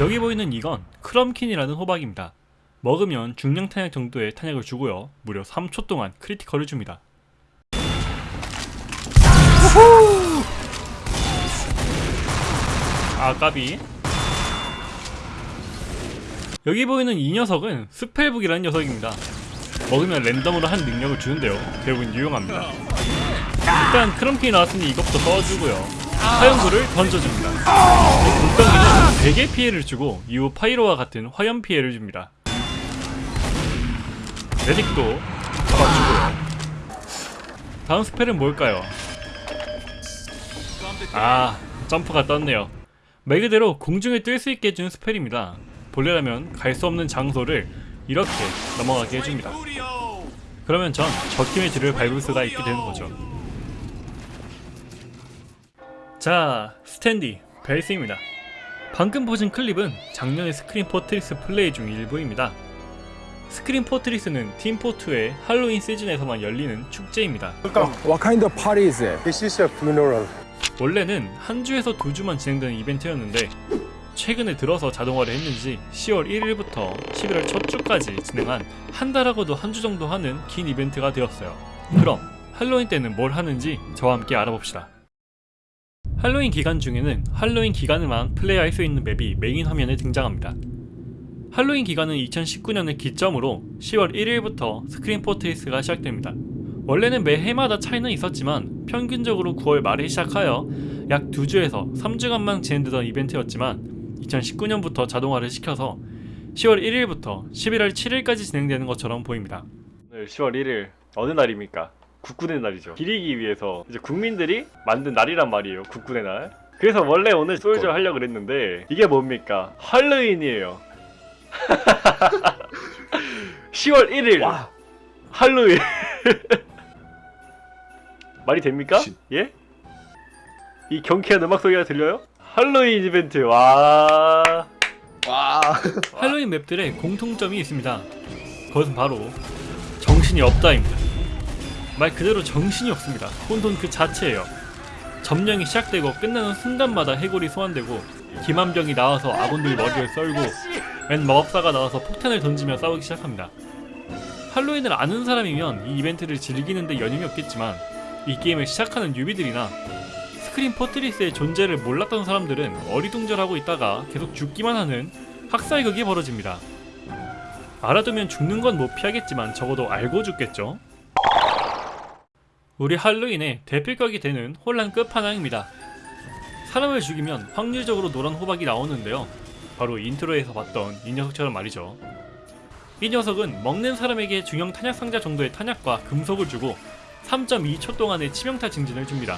여기 보이는 이건 크럼킨이라는 호박입니다. 먹으면 중형 탄약 정도의 탄약을 주고요. 무려 3초 동안 critical을 줍니다. 아 까비 여기 보이는 이 녀석은 spellbook이라는 녀석입니다. 먹으면 랜덤으로 한 능력을 주는데요. 대부분 유용합니다. 일단 크럼킨이 나왔으니 이것부터 써주고요. 화염구를 던져줍니다. 공격기는 백의 피해를 주고 이후 파이로와 같은 화염 피해를 줍니다. 메딕도 잡아주고요. 다음 spell은 뭘까요? 아, 점프가 떴네요. 말 그대로 공중에 뜰 수 있게 해주는 spell입니다. 본래라면 갈 수 없는 장소를 이렇게 넘어가게 해줍니다. 그러면 전 적팀의 뒤를 밟을 수가 있게 되는 거죠. 자, 스탠디, 벨스입니다. 방금 보신 클립은 작년의 스크림 포트리스 플레이 중 일부입니다. 스크림 포트리스는 팀포2의 할로윈 시즌에서만 열리는 축제입니다. What kind of party is it? This is a funeral. 원래는 한 주에서 두 주만 진행되는 이벤트였는데 최근에 들어서 자동화를 했는지 10월 1일부터 11월 첫 주까지 진행한 한 달하고도 한 주 정도 하는 긴 이벤트가 되었어요. 그럼 할로윈 때는 뭘 하는지 저와 함께 알아봅시다. 할로윈 기간 중에는 할로윈 기간에만 플레이할 수 있는 map이 메인 화면에 등장합니다. 할로윈 기간은 2019년을 기점으로 10월 1일부터 스크림 포트리스가 시작됩니다. 원래는 매 해마다 차이는 있었지만 평균적으로 9월 말에 시작하여 약 2주에서 3주간만 진행되던 이벤트였지만 2019년부터 자동화를 시켜서 10월 1일부터 11월 7일까지 진행되는 것처럼 보입니다. 오늘 10월 1일 어느 날입니까? 국군의 날이죠. 기리기 위해서 이제 국민들이 만든 날이란 말이에요. 국군의 날. 그래서 원래 오늘 솔저 하려고 그랬는데 이게 뭡니까? 할로윈이에요. 10월 1일 할로윈 말이 됩니까? 진- 예? 이 경쾌한 음악 소리가 들려요? 할로윈 이벤트 와 와. 할로윈 맵들의 공통점이 있습니다. 그것은 바로 정신이 없다입니다. 말 그대로 정신이 없습니다. 혼돈 그 자체예요. 점령이 시작되고 끝나는 순간마다 해골이 소환되고 김한병이 나와서 아군들 머리를 썰고 맨 마법사가 나와서 폭탄을 던지며 싸우기 시작합니다. 할로윈을 아는 사람이면 이 이벤트를 즐기는데 연임이 없겠지만 이 게임을 시작하는 뉴비들이나 스크림 포트리스의 존재를 몰랐던 사람들은 어리둥절하고 있다가 계속 죽기만 하는 학살극이 벌어집니다. 알아두면 죽는 건 못 피하겠지만 적어도 알고 죽겠죠. 우리 할로윈의 대표격이 되는 혼란 끝판왕입니다. 사람을 죽이면 확률적으로 노란 호박이 나오는데요. 바로 인트로에서 봤던 이 녀석처럼 말이죠. 이 녀석은 먹는 사람에게 중형 탄약 상자 정도의 탄약과 금속을 주고 3.2초 동안의 치명타 증진을 줍니다.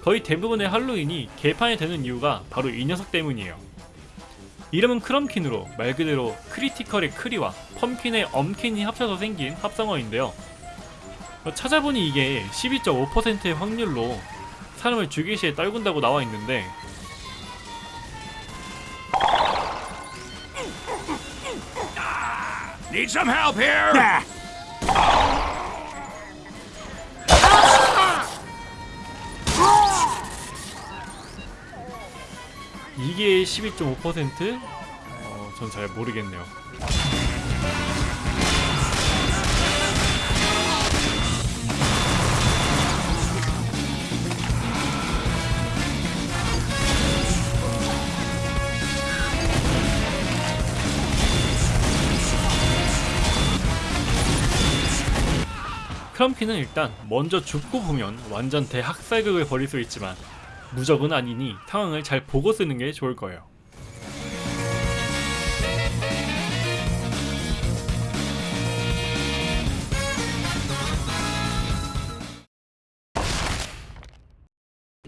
거의 대부분의 할로윈이 개판이 되는 이유가 바로 이 녀석 때문이에요. 이름은 크럼킨으로 말 그대로 critical의 크리와 pumpkin의 엄킨이 합쳐서 생긴 합성어인데요. 어, 찾아보니 이게 12.5%의 확률로 사람을 죽일 시에 떨군다고 나와 있는데 Need some help here? 이게 12.5%? 어, 전 잘 모르겠네요. 크럼피는 일단 먼저 죽고 보면 완전 대학살극을 벌일 수 있지만 무적은 아니니 상황을 잘 보고 쓰는 게 좋을 거예요.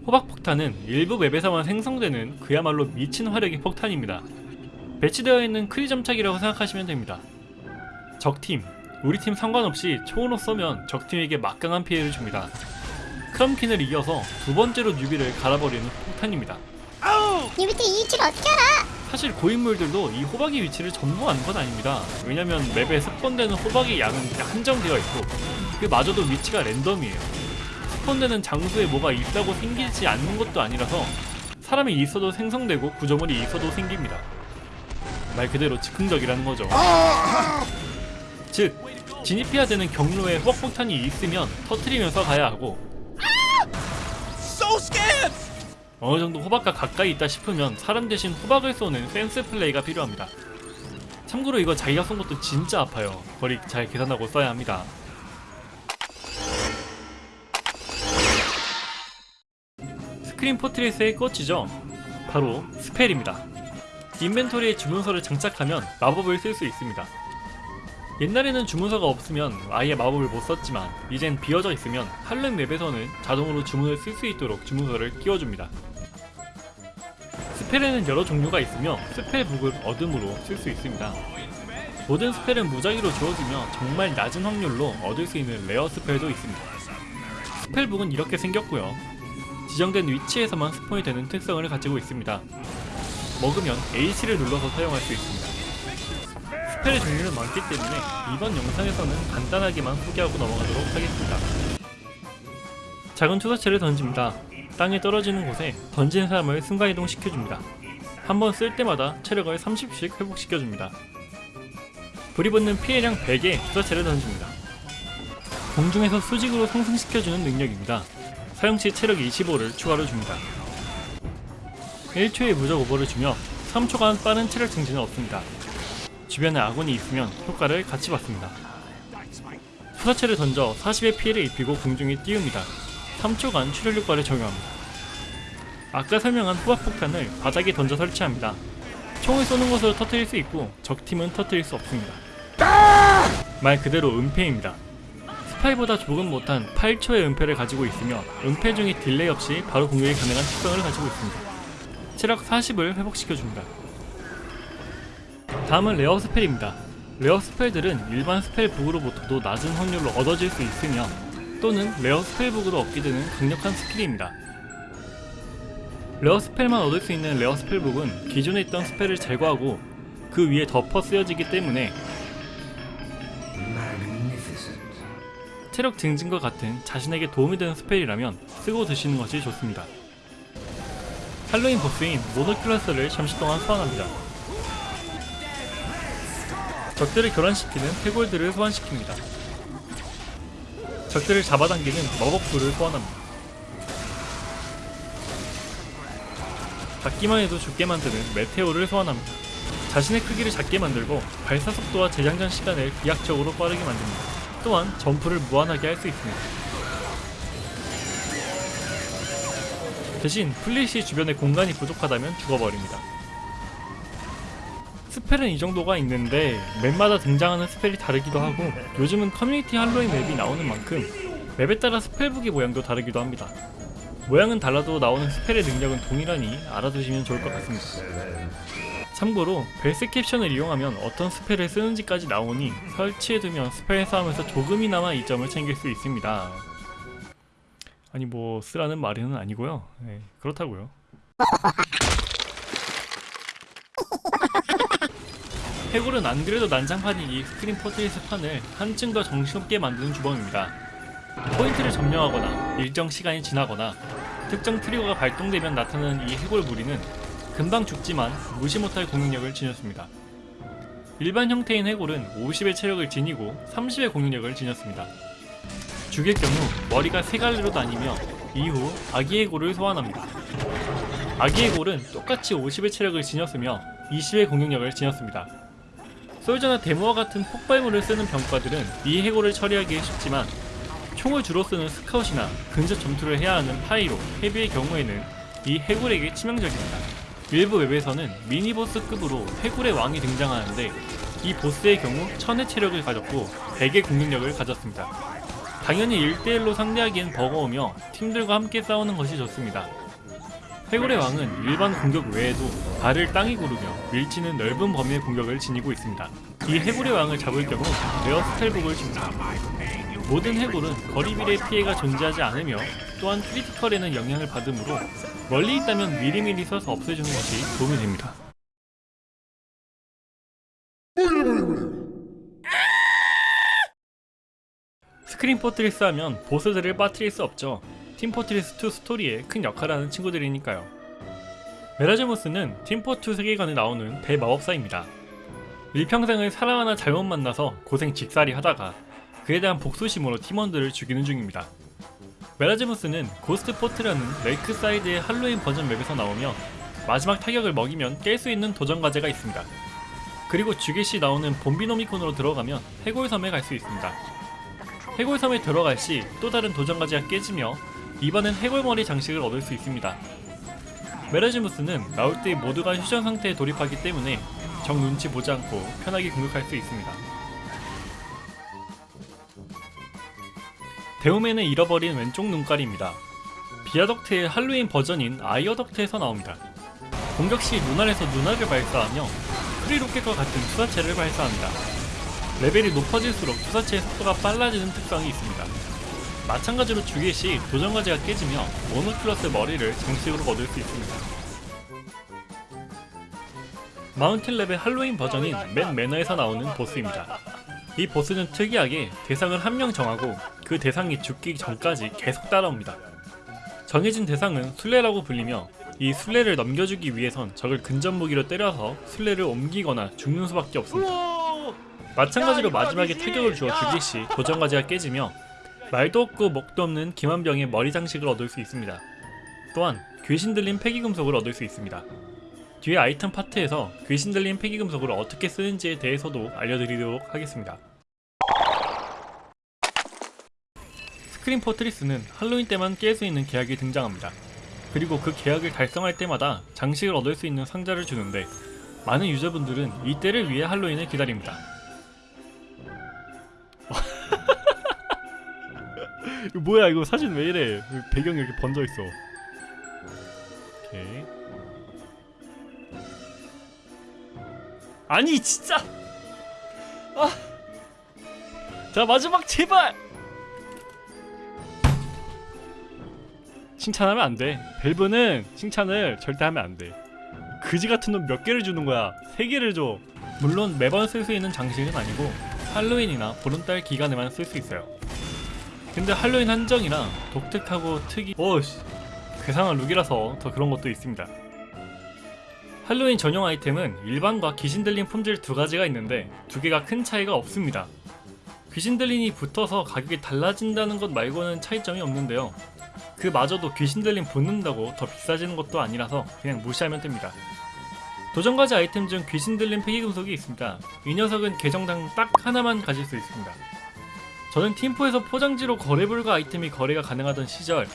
호박폭탄은 일부 맵에서만 생성되는 그야말로 미친 화력의 폭탄입니다. 배치되어 있는 크리 점착이라고 생각하시면 됩니다. 적팀, 우리 팀 상관없이 총으로 쏘면 적팀에게 막강한 피해를 줍니다. 크럼킨을 이겨서 두 번째로 뉴비를 갈아버리는 폭탄입니다. 이 밑에 이 위치를 어떻게 알아? 사실 고인물들도 이 호박의 위치를 전부 아는 건 아닙니다. 왜냐면 맵에 스폰되는 호박의 양은 한정되어 있고 그마저도 위치가 랜덤이에요. 스폰되는 장소에 뭐가 있다고 생기지 않는 것도 아니라서 사람이 있어도 생성되고 구조물이 있어도 생깁니다. 말 그대로 즉흥적이라는 거죠. 즉 진입해야 되는 경로에 호박폭탄이 있으면 터트리면서 가야 하고 So scared! 어느 정도 호박과 가까이 있다 싶으면 사람 대신 호박을 쏘는 센스 플레이가 필요합니다. 참고로 이거 자기가 쏜 것도 진짜 아파요. 거리 잘 계산하고 써야 합니다. 스크림 포트리스의 꽃이죠. 바로 spell입니다. inventory에 주문서를 장착하면 마법을 쓸 수 있습니다. 옛날에는 주문서가 없으면 아예 마법을 못 썼지만 이젠 비어져 있으면 할로윈 map에서는 자동으로 주문을 쓸 수 있도록 주문서를 끼워줍니다. spell에는 여러 종류가 있으며 spellbook을 얻음으로 쓸 수 있습니다. 모든 spell은 무작위로 주어지며 정말 낮은 확률로 얻을 수 있는 rare spell도 있습니다. spellbook은 이렇게 생겼고요. 지정된 위치에서만 spawn이 되는 특성을 가지고 있습니다. 먹으면 H를 눌러서 사용할 수 있습니다. spell의 종류는 많기 때문에 이번 영상에서는 간단하게만 소개하고 넘어가도록 하겠습니다. 작은 투사체를 던집니다. 땅에 떨어지는 곳에 던진 사람을 순간이동 시켜줍니다. 한 번 쓸 때마다 체력을 30씩 회복시켜줍니다. 불이 붙는 피해량 100의 투사체를 던집니다. 공중에서 수직으로 상승시켜주는 능력입니다. 사용 시 체력 25를 추가로 줍니다. 1초의 무적 오버를 주며 3초간 빠른 체력 증진은 없습니다. 주변에 아군이 있으면 효과를 같이 받습니다. 투사체를 던져 40의 피해를 입히고 공중에 띄웁니다. 3초간 출혈 효과를 적용합니다. 아까 설명한 후박폭탄을 바닥에 던져 설치합니다. 총을 쏘는 것으로 터뜨릴 수 있고 적팀은 터뜨릴 수 없습니다. 말 그대로 은폐입니다. 스파이보다 조금 못한 8초의 은폐를 가지고 있으며 은폐 중에 delay 없이 바로 공격이 가능한 특성을 가지고 있습니다. 체력 40을 회복시켜줍니다. 다음은 rare spell입니다. rare spell들은 일반 spellbook으로부터도 낮은 확률로 얻어질 수 있으며 또는 rare spellbook으로 얻게 되는 강력한 스킬입니다. rare spell만 얻을 수 있는 rare spellbook은 기존에 있던 spell을 제거하고 그 위에 덮어 쓰여지기 때문에 체력 증진과 같은 자신에게 도움이 되는 스펠이라면 쓰고 드시는 것이 좋습니다. 할로윈 보스인 모노클라스를 잠시 동안 소환합니다. 적들을 교란시키는 해골들을 소환시킵니다. 적들을 잡아당기는 마법불을 소환합니다. 맞기만 해도 죽게 만드는 meteor를 소환합니다. 자신의 크기를 작게 만들고 발사 속도와 재장전 시간을 비약적으로 빠르게 만듭니다. 또한 점프를 무한하게 할 수 있습니다. 대신 풀릴 시 주변에 공간이 부족하다면 죽어버립니다. spell은 이 정도가 있는데 맵마다 등장하는 spell이 다르기도 하고 요즘은 커뮤니티 할로윈 맵이 나오는 만큼 맵에 따라 spellbook의 모양도 다르기도 합니다. 모양은 달라도 나오는 spell의 능력은 동일하니 알아두시면 좋을 것 같습니다. 참고로 벨스 caption을 이용하면 어떤 spell을 쓰는지까지 나오니 설치해두면 spell 싸움에서 조금이나마 이점을 챙길 수 있습니다. 아니 뭐 쓰라는 말은 아니고요. 네, 그렇다고요. 해골은 안 그래도 난장판인 이 스크림 포트리스 판을 한층 더 정신없게 만드는 주범입니다. 포인트를 점령하거나 일정 시간이 지나거나 특정 트리거가 발동되면 나타나는 이 해골 무리는 금방 죽지만 무시 못할 공격력을 지녔습니다. 일반 형태인 해골은 50의 체력을 지니고 30의 공격력을 지녔습니다. 죽일 경우 머리가 세 갈래로 나뉘며 이후 아기 해골을 소환합니다. 아기 해골은 똑같이 50의 체력을 지녔으며 20의 공격력을 지녔습니다. 솔저나 데모와 같은 폭발물을 쓰는 병과들은 이 해골을 처리하기 쉽지만 총을 주로 쓰는 스카웃이나 근접 전투를 해야 하는 파이로, 헤비의 경우에는 이 해골에게 치명적입니다. 일부 맵에서는 mini boss급으로 해골의 왕이 등장하는데 이 보스의 경우 1000의 체력을 가졌고 100의 공격력을 가졌습니다. 당연히 1대1로 상대하기엔 버거우며 팀들과 함께 싸우는 것이 좋습니다. 해골의 왕은 일반 공격 외에도 발을 땅에 구르며 밀치는 넓은 범위의 공격을 지니고 있습니다. 이 해골의 왕을 잡을 경우 rare spellbook을 줍니다. 모든 해골은 거리 비례 피해가 존재하지 않으며 또한 critical에는 영향을 받으므로 멀리 있다면 미리미리 써서 없애주는 것이 도움이 됩니다. 스크림 포트리스 하면 보스들을 빠뜨릴 수 없죠. 팀포트리스2 스토리에 큰 역할을 하는 친구들이니까요. 메라즈무스는 팀포2 세계관에 나오는 대마법사입니다. 일평생을 사람 하나 잘못 만나서 고생 직살나게 하다가 그에 대한 복수심으로 팀원들을 죽이는 중입니다. 메라즈무스는 고스트 포트라는 레이크사이드의 할로윈 버전 맵에서 나오며 마지막 타격을 먹이면 깰 수 있는 도전 과제가 있습니다. 그리고 죽을 시 나오는 봄비노미콘으로 들어가면 해골섬에 갈 수 있습니다. 해골섬에 들어갈 시 또 다른 도전 과제가 깨지며 이번엔 해골머리 장식을 얻을 수 있습니다. 메라즈무스는 나올 때 모두가 휴전 상태에 돌입하기 때문에 적 눈치 보지 않고 편하게 공격할 수 있습니다. 데모맨의 잃어버린 왼쪽 눈깔입니다. 비아덕트의 할로윈 버전인 아이어덕트에서 나옵니다. 공격 시 눈알에서 눈알을 발사하며 크리로켓과 같은 투사체를 발사합니다. 레벨이 높아질수록 투사체의 속도가 빨라지는 특성이 있습니다. 마찬가지로 주기 시 도전과제가 깨지며 모노클러스 머리를 장식으로 얻을 수 있습니다. 마운틴 랩의 할로윈 버전인 맨 매너에서 나오는 보스입니다. 이 보스는 특이하게 대상을 한 명 정하고 그 대상이 죽기 전까지 계속 따라옵니다. 정해진 대상은 순례라고 불리며 이 순례를 넘겨주기 위해선 적을 근접 무기로 때려서 순례를 옮기거나 죽는 수밖에 없습니다. 마찬가지로 마지막에 타격을 주어 죽일 시 도전 과제가 깨지며 말도 없고 목도 없는 김한병의 머리 장식을 얻을 수 있습니다. 또한 귀신 들린 폐기금속을 얻을 수 있습니다. 뒤에 아이템 파트에서 귀신 들린 폐기금속을 어떻게 쓰는지에 대해서도 알려드리도록 하겠습니다. 스크린 포트리스는 할로윈 때만 깰 수 있는 계약이 등장합니다. 그리고 그 계약을 달성할 때마다 장식을 얻을 수 있는 상자를 주는데 많은 유저분들은 이 때를 위해 할로윈을 기다립니다. 뭐야 이거 사진 왜 이래? 배경이 이렇게 번져 있어. 오케이. 아니 진짜! 아 자 마지막 제발! 칭찬하면 안돼. 밸브는 칭찬을 절대 하면 안돼. 그지 같은 놈 몇 개를 주는 거야? 세 개를 줘. 물론 매번 쓸 수 있는 장식은 아니고 할로윈이나 보름달 기간에만 쓸 수 있어요 근데 할로윈 한정이라 독특하고 특이 오씨. 괴상한 룩이라서 더 그런 것도 있습니다. 할로윈 전용 아이템은 일반과 귀신 들린 품질 두 가지가 있는데 두 개가 큰 차이가 없습니다. 귀신 들린이 붙어서 가격이 달라진다는 것 말고는 차이점이 없는데요. 그마저도 귀신 들린 붙는다고 더 비싸지는 것도 아니라서 그냥 무시하면 됩니다. 도전과제 아이템 중 귀신 들린 폐기금속이 있습니다. 이 녀석은 계정당 딱 하나만 가질 수 있습니다 저는 팀포에서 포장지로 거래 불가 아이템이 거래가 가능하던 시절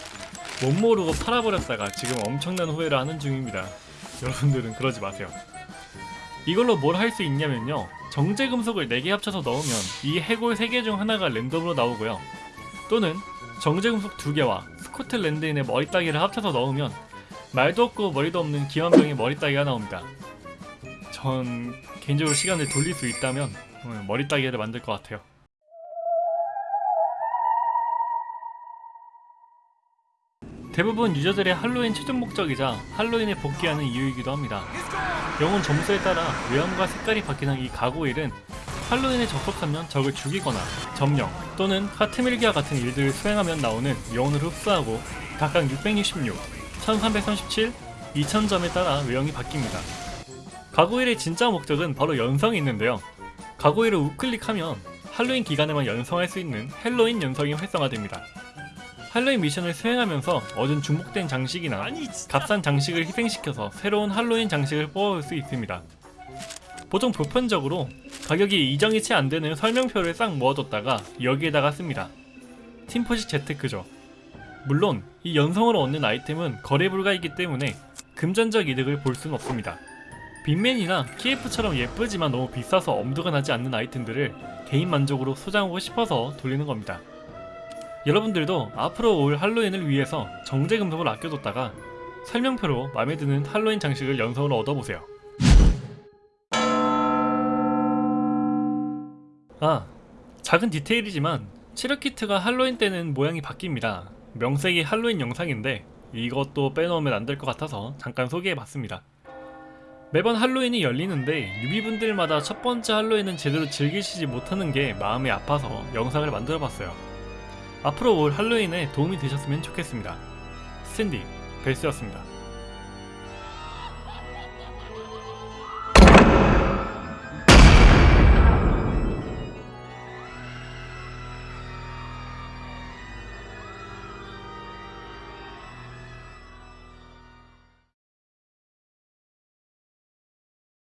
못 모르고 팔아버렸다가 지금 엄청난 후회를 하는 중입니다. 여러분들은 그러지 마세요. 이걸로 뭘 할 수 있냐면요. 정제 금속을 4개 합쳐서 넣으면 이 해골 3개 중 하나가 랜덤으로 나오고요. 또는 정제 금속 2개와 스코틀랜드인의 머리 따기를 합쳐서 넣으면 말도 없고 머리도 없는 기완병의 머리 따기가 나옵니다. 전 개인적으로 시간을 돌릴 수 있다면 어, 머리 따기를 만들 것 같아요. 대부분 유저들의 할로윈 최종 목적이자 할로윈에 복귀하는 이유이기도 합니다. 영혼 점수에 따라 외형과 색깔이 바뀌는 이 가고일은 할로윈에 접속하면 적을 죽이거나 점령 또는 하트밀기와 같은 일들을 수행하면 나오는 영혼을 흡수하고 각각 666, 1337, 2000점에 따라 외형이 바뀝니다. 가고일의 진짜 목적은 바로 연성이 있는데요. 가고일을 우클릭하면 할로윈 기간에만 연성할 수 있는 헬로윈 연성이 활성화됩니다. 할로윈 미션을 수행하면서 얻은 중복된 장식이나 값싼 장식을 희생시켜서 새로운 할로윈 장식을 뽑아올 수 있습니다. 보통 보편적으로 가격이 이정이 채 안되는 설명표를 싹 모아뒀다가 여기에다가 씁니다. 팀포식 재테크죠. 물론 이 연성으로 얻는 아이템은 거래 불가이기 때문에 금전적 이득을 볼 수는 없습니다. 빅맨이나 KF처럼 예쁘지만 너무 비싸서 엄두가 나지 않는 아이템들을 개인 만족으로 소장하고 싶어서 돌리는 겁니다. 여러분들도 앞으로 올 할로윈을 위해서 정제 금속을 아껴뒀다가 설명표로 마음에 드는 할로윈 장식을 연성으로 얻어보세요. 아, 작은 디테일이지만 치료키트가 할로윈 때는 모양이 바뀝니다. 명색이 할로윈 영상인데 이것도 빼놓으면 안 될 것 같아서 잠깐 소개해봤습니다. 매번 할로윈이 열리는데 유비분들마다 첫 번째 할로윈은 제대로 즐기시지 못하는 게 마음이 아파서 영상을 만들어봤어요. 앞으로 올 할로윈에 도움이 되셨으면 좋겠습니다. 스탠디, 벨스였습니다.